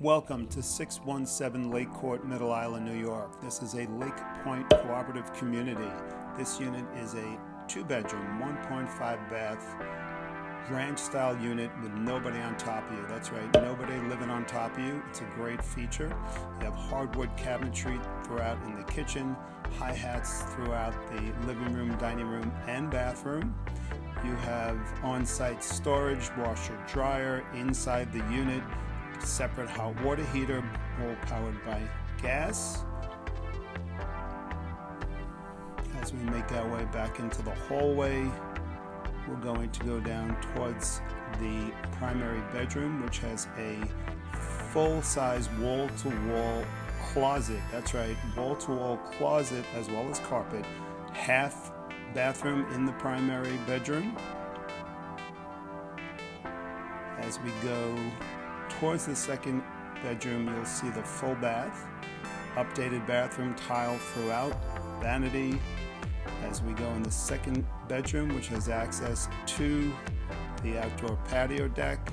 Welcome to 617 Lake Court, Middle Island, New York. This is a Lake Point cooperative community. This unit is a two-bedroom, 1.5 bath, ranch-style unit with nobody on top of you. That's right, nobody living on top of you. It's a great feature. You have hardwood cabinetry throughout in the kitchen, hi-hats throughout the living room, dining room, and bathroom. You have on-site storage, washer, dryer inside the unit separate hot water heater, all powered by gas. As we make our way back into the hallway, we're going to go down towards the primary bedroom, which has a full-size wall-to-wall closet. That's right, wall-to-wall closet as well as carpet. Half bathroom in the primary bedroom. As we go towards the second bedroom, you'll see the full bath, updated bathroom tile throughout, vanity. As we go in the second bedroom, which has access to the outdoor patio deck,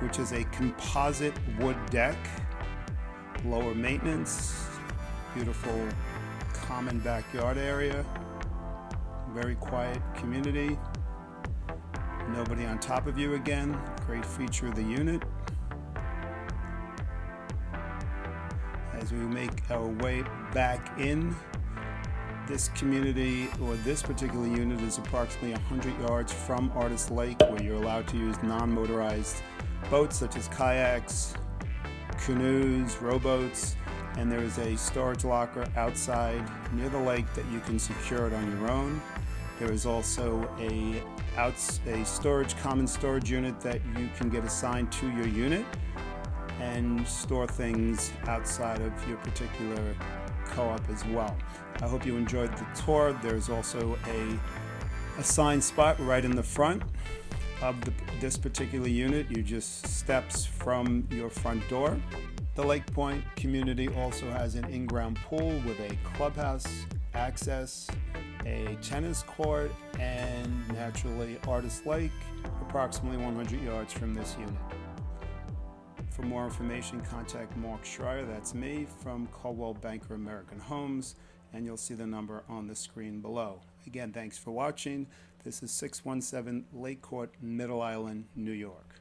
which is a composite wood deck, lower maintenance, beautiful common backyard area, very quiet community, nobody on top of you again, great feature of the unit. As we make our way back in. This community or this particular unit is approximately 100 yards from Artist Lake where you're allowed to use non-motorized boats such as kayaks, canoes, rowboats, and there is a storage locker outside near the lake that you can secure it on your own. There is also a, a storage, common storage unit that you can get assigned to your unit and store things outside of your particular co-op as well. I hope you enjoyed the tour. There's also a assigned spot right in the front of the, this particular unit. You just steps from your front door. The Lake Point community also has an in-ground pool with a clubhouse access, a tennis court, and naturally Artist Lake, approximately 100 yards from this unit. For more information, contact Mark Schreier, that's me, from Coldwell Banker American Homes, and you'll see the number on the screen below. Again, thanks for watching. This is 617 Lake Court, Middle Island, New York.